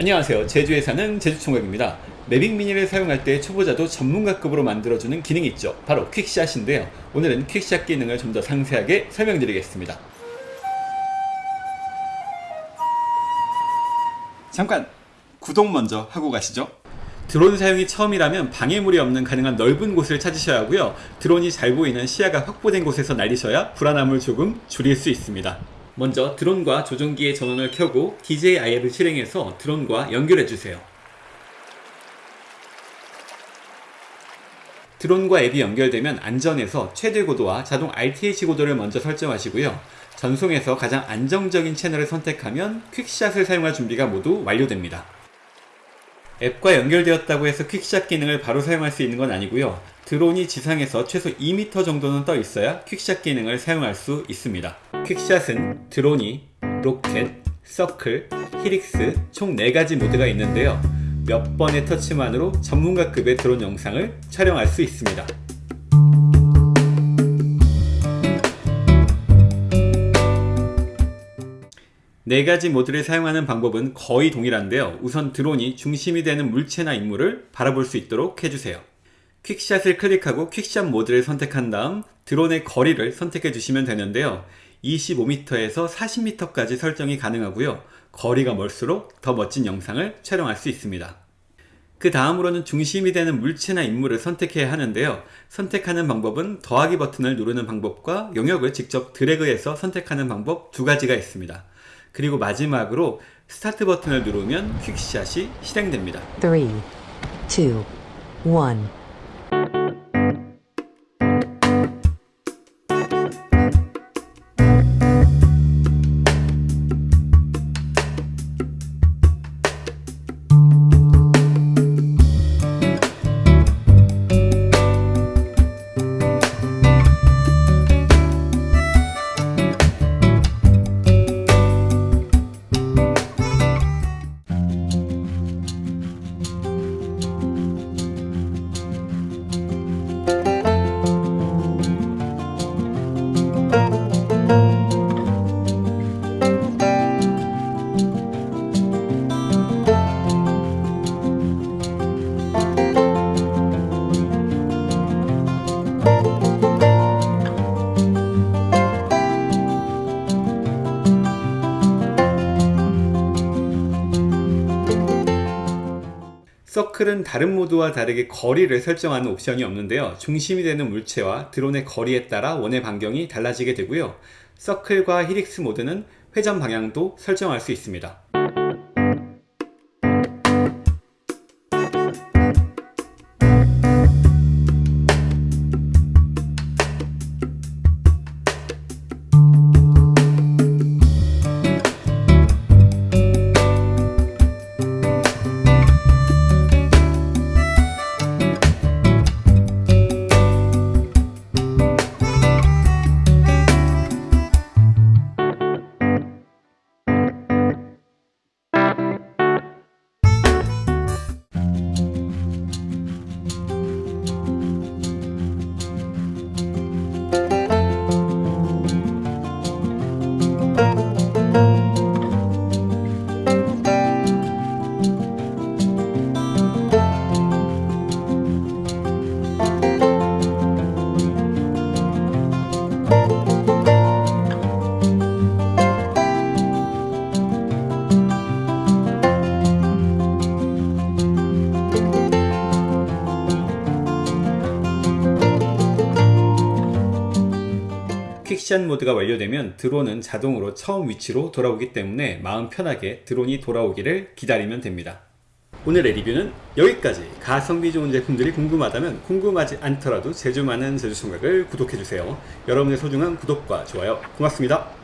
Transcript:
안녕하세요. 제주에 사는 제주총각입니다. 매빅 미니를 사용할 때 초보자도 전문가급으로 만들어주는 기능이 있죠. 바로 퀵샷인데요. 오늘은 퀵샷 기능을 좀 더 상세하게 설명드리겠습니다. 잠깐 구독 먼저 하고 가시죠. 드론 사용이 처음이라면 방해물이 없는 가능한 넓은 곳을 찾으셔야 하고요. 드론이 잘 보이는 시야가 확보된 곳에서 날리셔야 불안함을 조금 줄일 수 있습니다 먼저 드론과 조종기의 전원을 켜고 DJI를 실행해서 드론과 연결해주세요. 드론과 앱이 연결되면 안전에서 최대 고도와 자동 RTH 고도를 먼저 설정하시고요. 전송에서 가장 안정적인 채널을 선택하면 QuickShot을 사용할 준비가 모두 완료됩니다. 앱과 연결되었다고 해서 QuickShot 기능을 바로 사용할 수 있는 건 아니고요. 드론이 지상에서 최소 2m 정도는 떠 있어야 QuickShot 기능을 사용할 수 있습니다. QuickShot은 Dronie 로켓, 서클, Helix 총 4가지 모드가 있는데요. 몇 번의 터치만으로 전문가급의 드론 영상을 촬영할 수 있습니다. 네 가지 모드를 사용하는 방법은 거의 동일한데요. 우선 드론이 중심이 되는 물체나 인물을 바라볼 수 있도록 해주세요. 퀵샷을 클릭하고 퀵샷 모드를 선택한 다음 드론의 거리를 선택해 주시면 되는데요. 25m에서 40m까지 설정이 가능하고요. 거리가 멀수록 더 멋진 영상을 촬영할 수 있습니다. 그 다음으로는 중심이 되는 물체나 인물을 선택해야 하는데요. 선택하는 방법은 더하기 버튼을 누르는 방법과 영역을 직접 드래그해서 선택하는 방법 두 가지가 있습니다. 그리고 마지막으로 스타트 버튼을 누르면 퀵샷이 실행됩니다. 3, 2, 1. 서클은 다른 모드와 다르게 거리를 설정하는 옵션이 없는데요. 중심이 되는 물체와 드론의 거리에 따라 원의 반경이 달라지게 되고요. 서클과 히릭스 모드는 회전 방향도 설정할 수 있습니다. 퀵샷 모드가 완료되면 드론은 자동으로 처음 위치로 돌아오기 때문에 마음 편하게 드론이 돌아오기를 기다리면 됩니다. 오늘의 리뷰는 여기까지 가성비 좋은 제품들이 궁금하다면 궁금하지 않더라도 제주 많은 제주총각을 구독해주세요. 여러분의 소중한 구독과 좋아요 고맙습니다.